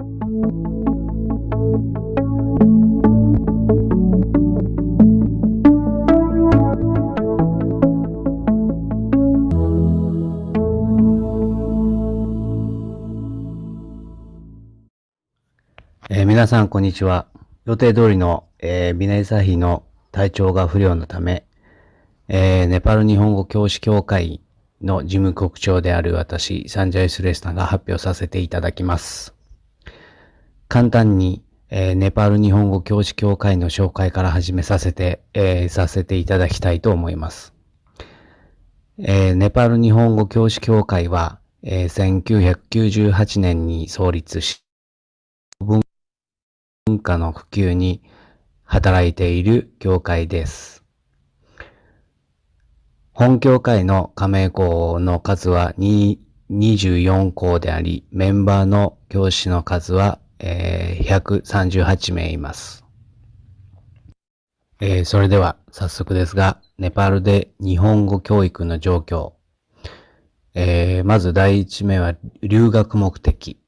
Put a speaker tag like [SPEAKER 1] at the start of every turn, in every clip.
[SPEAKER 1] えー皆さん、こんにちは。予定通りの、えービナイサヒの体調が不良のため、えーネパール日本語教師協会の事務局長である私、サンジャイスレスタが発表させていただきます。簡単に、えーネパール日本語教師協会の紹介から始めさせて、えーさせていただきたいと思います。えーネパール日本語教師協会は、えー1998年に創立し、文化の普及に働いている協会です。本協会の加盟校の数は24校であり、メンバーの教師の数は、えー138名います。えーそれでは早速ですが、ネパールで日本語教育の状況。えーまず第一目は留学目的。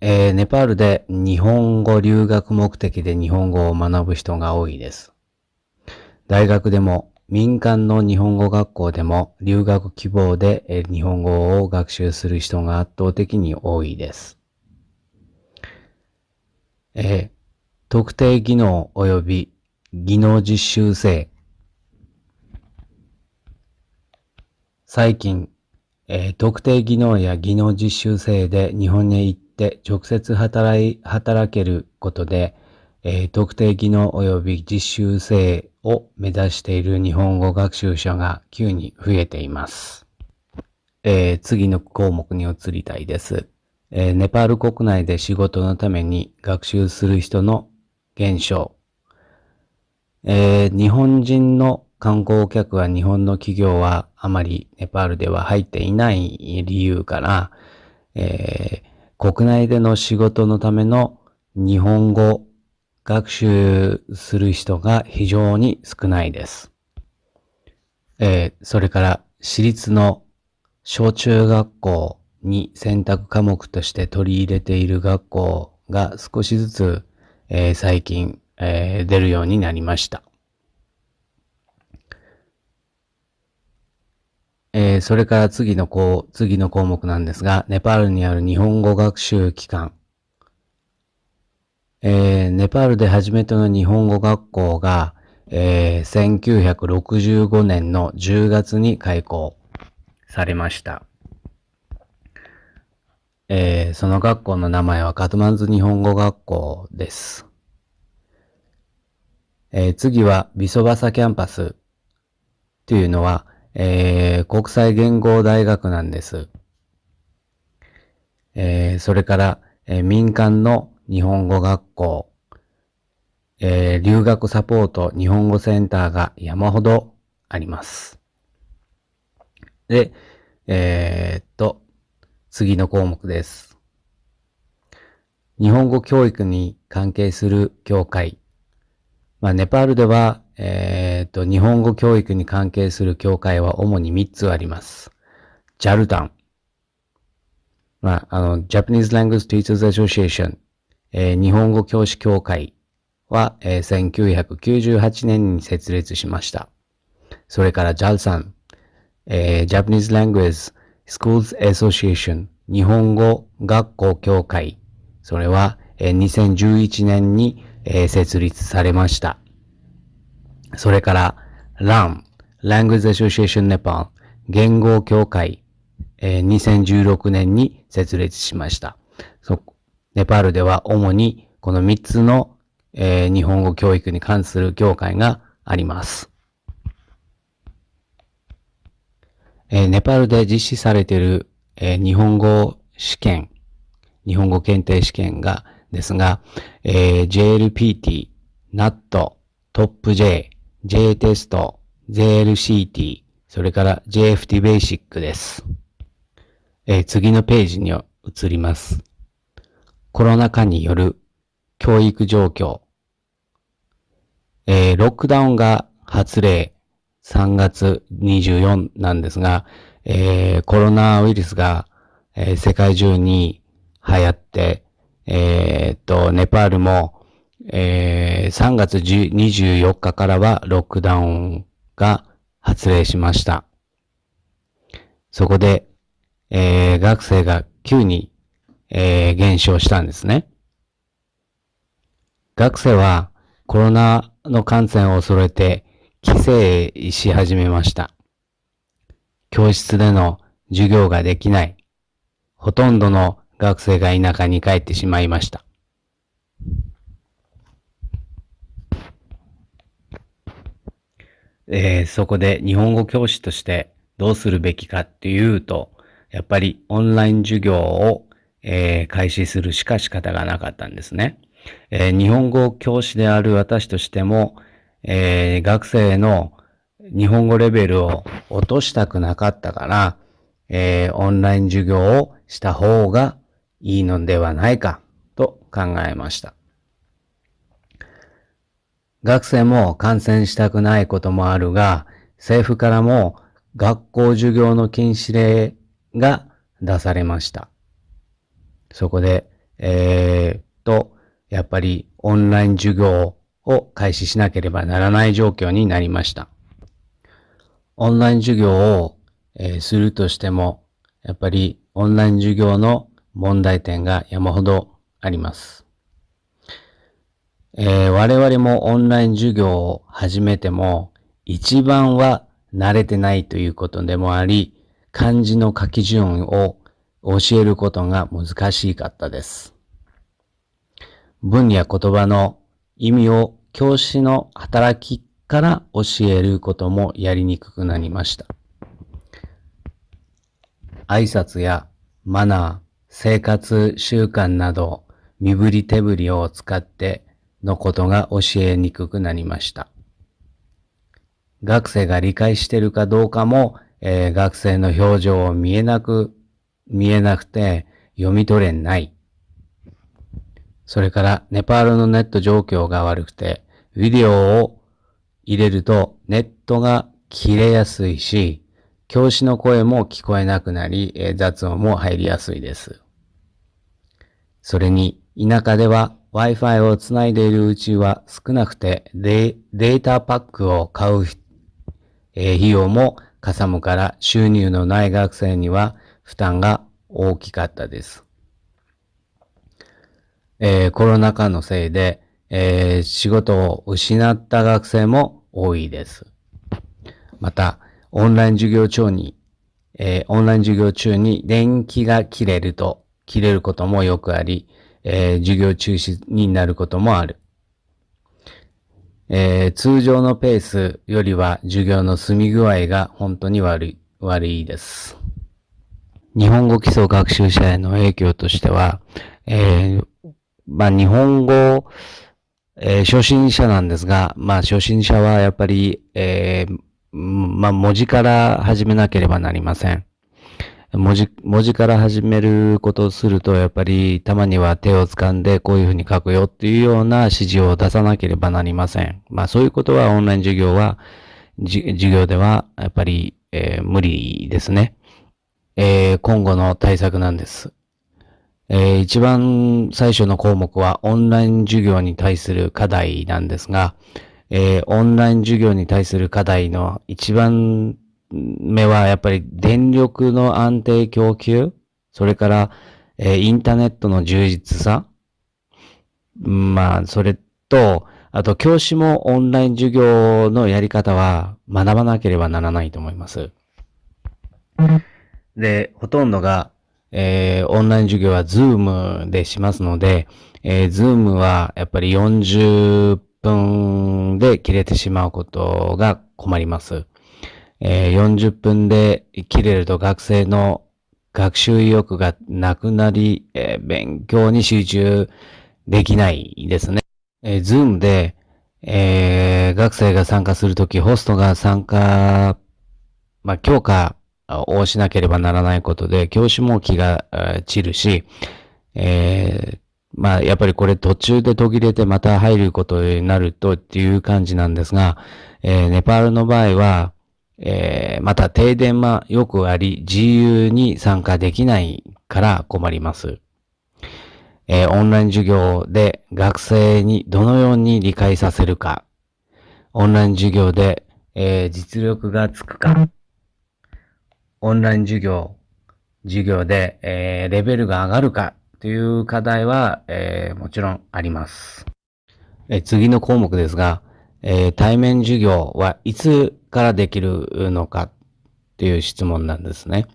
[SPEAKER 1] えーネパールで日本語留学目的で日本語を学ぶ人が多いです。大学でも民間の日本語学校でも留学希望で日本語を学習する人が圧倒的に多いです。え特定技能及び技能実習生。最近、えー特定技能や技能実習生で日本に行って直接働い、働けることで、えー特定技能及び実習生を目指している日本語学習者が急に増えています。えー次の項目に移りたいです。えーネパール国内で仕事のために学習する人の減少。えー日本人の観光客は日本の企業はあまりネパールでは入っていない理由から、えー国内での仕事のための日本語学習する人が非常に少ないです。えーそれから私立の小中学校に選択科目として取り入れている学校が少しずつ、えー最近、えー出るようになりました。えーそれから次の項、次の項目なんですが、ネパールにある日本語学習機関。えーネパールで初めての日本語学校が、えー1965年の10月に開校されました。えーその学校の名前はカトマンズ日本語学校です。えー次はビソバサキャンパスというのは、えー国際言語大学なんです。えーそれから、えー民間の日本語学校、えー留学サポート日本語センターが山ほどあります。で、えーっと、次の項目です。日本語教育に関係する協会。まあ、ネパールでは、えーと、日本語教育に関係する協会は主に3つあります。ジャルタン。まあ、あの、Japanese Language Teachers Association、えー日本語教師協会は、えー1998年に設立しました。それから JAL えー Japanese Language Schools Association 日本語学校協会。それは、2011年に、設立されました。それから、LAM Language Association Nepal 言語協会、2016年に設立しました。ネパールでは主にこの3つの、日本語教育に関する協会があります。えーネパールで実施されている、えー日本語試験、日本語検定試験が、ですが、えー JLPT、NAT、TOPJ、J テスト、JLCT、それから JFT ベーシックです。えー次のページに移ります。コロナ禍による教育状況。えーロックダウンが発令3月24なんですが、えーコロナウイルスが、えー世界中に流行って、えー、っと、ネパールも、えー、3月24日からはロックダウンが発令しました。そこで、えー、学生が急に、えー、減少したんですね。学生はコロナの感染を恐れて帰省し始めました。教室での授業ができない。ほとんどの学生が田舎に帰ってしまいました。えー、そこで日本語教師としてどうするべきかっていうと、やっぱりオンライン授業を、えー、開始するしか仕方がなかったんですね。えー、日本語教師である私としても、えー、学生の日本語レベルを落としたくなかったから、えー、オンライン授業をした方がいいのではないかと考えました。学生も感染したくないこともあるが、政府からも学校授業の禁止令が出されました。そこで、えー、と、やっぱりオンライン授業を開始しなければならない状況になりました。オンライン授業を、え、するとしても、やっぱりオンライン授業の問題点が山ほどあります。えー、我々もオンライン授業を始めても、一番は慣れてないということでもあり、漢字の書き順を教えることが難しかったです。文や言葉の意味を教師の働きから教えることもやりにくくなりました。挨拶やマナー、生活習慣など身振り手振りを使ってのことが教えにくくなりました。学生が理解しているかどうかも、えー、学生の表情を見えなく、見えなくて読み取れない。それからネパールのネット状況が悪くて、ビデオを入れるとネットが切れやすいし、教師の声も聞こえなくなり、雑音も入りやすいです。それに、田舎では Wi-Fi をつないでいるうちは少なくてデータパックを買う、費用もかさむから収入のない学生には負担が大きかったです。えー、コロナ禍のせいで、えー、仕事を失った学生も多いです。また、オンライン授業中に、えー、オンライン授業中に電気が切れると、切れることもよくあり、えー、授業中止になることもある。えー、通常のペースよりは授業の済み具合が本当に悪い、悪いです。日本語基礎学習者への影響としては、えー、まあ、日本語、えー、初心者なんですが、まあ、初心者はやっぱり、えー、まあ、文字から始めなければなりません。文字、文字から始めることをすると、やっぱりたまには手を掴んでこういうふうに書くよっていうような指示を出さなければなりません。まあそういうことはオンライン授業は、授業ではやっぱり、えー、無理ですね。えー、今後の対策なんです。えー、一番最初の項目はオンライン授業に対する課題なんですが、えー、オンライン授業に対する課題の一番目はやっぱり電力の安定供給、それから、えー、インターネットの充実さ、まあ、それと、あと教師もオンライン授業のやり方は学ばなければならないと思います。で、ほとんどがえー、オンライン授業は Zoom でしますので、えー、Zoom はやっぱり40分で切れてしまうことが困ります。えー、40分で切れると学生の学習意欲がなくなり、えー、勉強に集中できないですね。えー、Zoom で、えー、学生が参加するとき、ホストが参加、まあ、強化をしなければならないことで、教師も気が散るし、えー、まあ、やっぱりこれ途中で途切れてまた入ることになるとっていう感じなんですが、えー、ネパールの場合は、えー、また停電はよくあり、自由に参加できないから困ります。えー、オンライン授業で学生にどのように理解させるか、オンライン授業で、えー、実力がつくか、オンライン授業、授業で、えー、レベルが上がるかという課題は、えー、もちろんあります。え次の項目ですが、え対面授業はいつからできるのかっていう質問なんですね。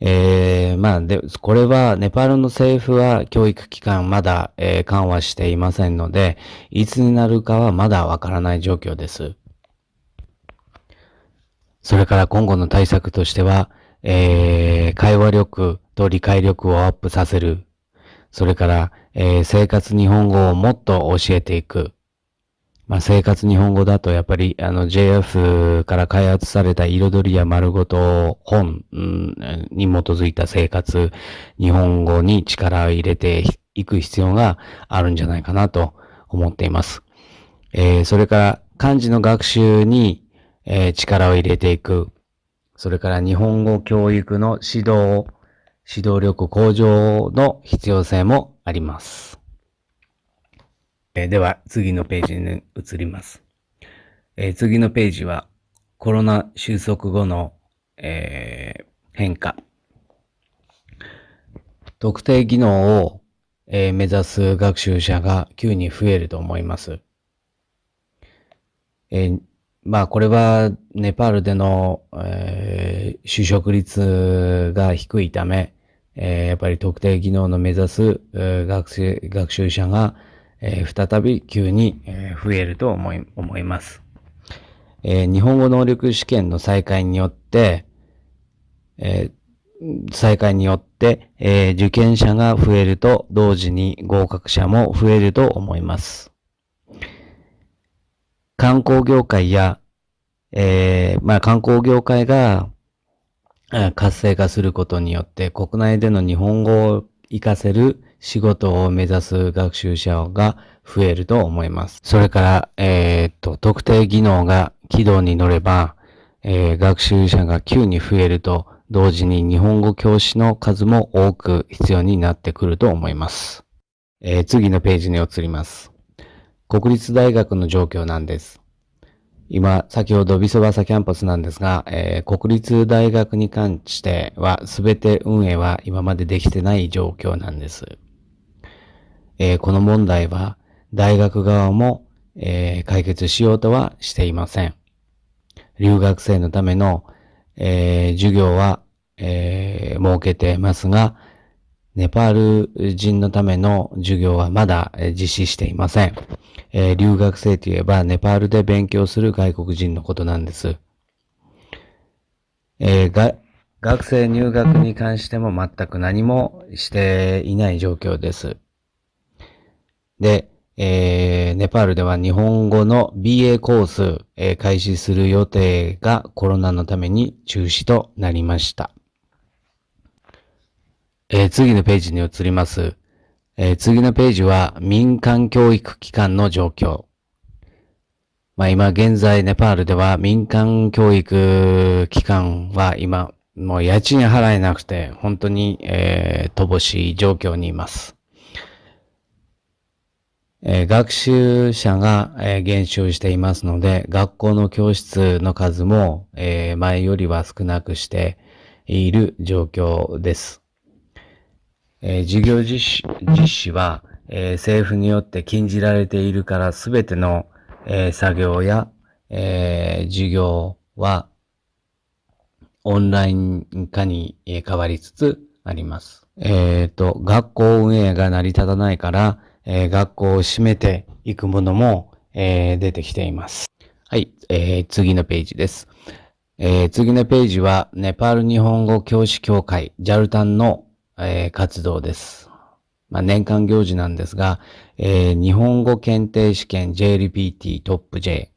[SPEAKER 1] えー、まあ、で、これは、ネパールの政府は教育機関まだ、えー、緩和していませんので、いつになるかはまだわからない状況です。それから今後の対策としては、えー、会話力と理解力をアップさせる。それから、えー、生活日本語をもっと教えていく。まあ、生活日本語だとやっぱりあの JF から開発された彩りや丸ごと本、に基づいた生活日本語に力を入れていく必要があるんじゃないかなと思っています。えー、それから漢字の学習に、えー、力を入れていく。それから日本語教育の指導、指導力向上の必要性もあります。え、では、次のページに移ります。えー、次のページは、コロナ収束後の、えー、変化。特定技能を、え目指す学習者が急に増えると思います。えまあ、これは、ネパールでの、え就職率が低いため、えやっぱり特定技能の目指す、学生学習者が、えー、再び急に、えー、増えると思い思います、えー、日本語能力試験の再開によって、え再開によって、え受験者が増えると同時に合格者も増えると思います。観光業界や、えまあ、観光業界が活性化することによって国内での日本語を活かせる仕事を目指す学習者が増えると思います。それから、えー、っと、特定技能が軌道に乗れば、えー、学習者が急に増えると、同時に日本語教師の数も多く必要になってくると思います。えー、次のページに移ります。国立大学の状況なんです。今、先ほどビソバサキャンパスなんですが、えー、国立大学に関しては、すべて運営は今までできてない状況なんです。えー、この問題は大学側も、えー、解決しようとはしていません。留学生のための、えー、授業は、え設けてますが、ネパール人のための授業はまだ実施していません。え留学生といえば、ネパールで勉強する外国人のことなんです。えー、学生入学に関しても全く何もしていない状況です。で、えー、ネパールでは日本語の BA コース、えー、開始する予定がコロナのために中止となりました。えー、次のページに移ります。えー、次のページは民間教育機関の状況。まあ今現在ネパールでは民間教育機関は今もう家賃払えなくて本当に、えー、乏しい状況にいます。え、学習者が、え、減少していますので、学校の教室の数も、え、前よりは少なくしている状況です。え授業実施は、え政府によって禁じられているからすべての、え作業や、え授業はオンライン化に変わりつつあります。えっ、と、学校運営が成り立たないから、え、学校を閉めていくものも、え、出てきています。はい、えー、次のページです。え、次のページは、ネパール日本語教師協会、ジャルタンの、えー、活動です。まあ、年間行事なんですが、えー、日本語検定試験 JLPT トップ J。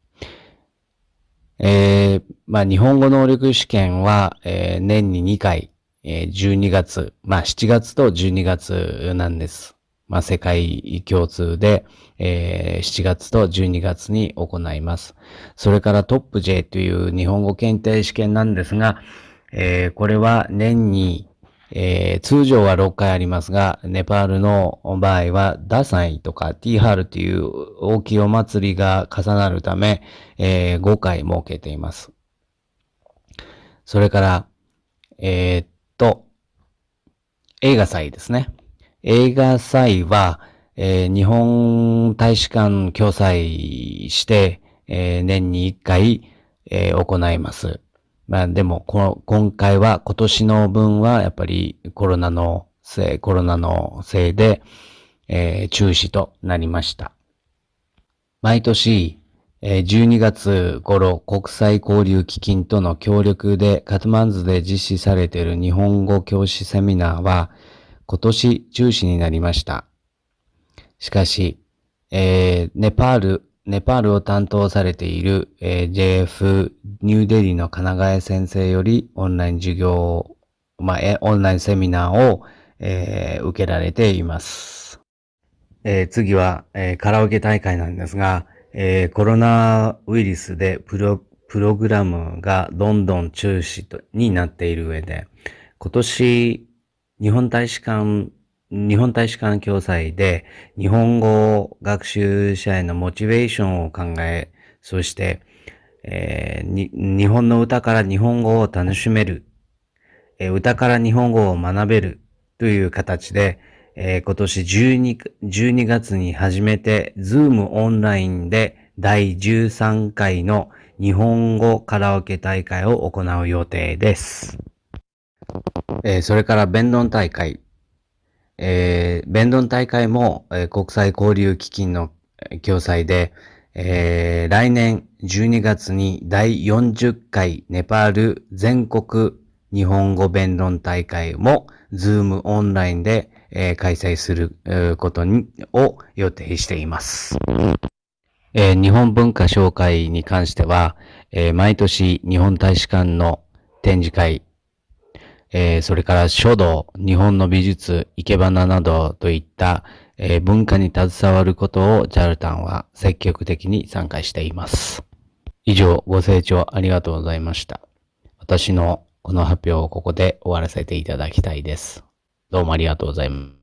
[SPEAKER 1] えー、まあ、日本語能力試験は、えー、年に2回、えー、12月、まあ、7月と12月なんです。まあ、世界共通で、えー、7月と12月に行います。それからトップ J という日本語検定試験なんですが、えー、これは年にえー、通常は6回ありますが、ネパールの場合は、ダサイとかティーハールという大きいお祭りが重なるため、えー、5回設けています。それから、えー、っと、映画祭ですね。映画祭は、えー、日本大使館共催して、えー、年に1回、えー、行います。まあでも、こ、今回は、今年の分は、やっぱりコロナのせい、コロナのせいで、えー、中止となりました。毎年、えー、12月頃、国際交流基金との協力でカトマンズで実施されている日本語教師セミナーは、今年中止になりました。しかし、えー、ネパールネパールを担当されている、え、JF ニューデリーの金ヶ谷先生よりオンライン授業、まあ、オンラインセミナーを、えー、受けられています。えー、次は、えー、カラオケ大会なんですが、え、コロナウイルスでプロプログラムがどんどん中止とになっている上で、今年、日本大使館日本大使館共催で日本語学習者へのモチベーションを考え、そして、えー、日本の歌から日本語を楽しめる、えー、歌から日本語を学べるという形で、えー、今年 12, 12月に初めて Zoom オンラインで第13回の日本語カラオケ大会を行う予定です。え、それから弁論大会。えー、弁論大会も、えー、国際交流基金の共催で、えー、来年12月に第40回ネパール全国日本語弁論大会も、ズームオンラインで、えー、開催する、ことにを予定しています。えー、日本文化紹介に関しては、えー、毎年日本大使館の展示会、えー、それから書道、日本の美術、生け花などといった、えー、文化に携わることをジャルタンは積極的に参加しています。以上、ご清聴ありがとうございました。私のこの発表をここで終わらせていただきたいです。どうもありがとうございます。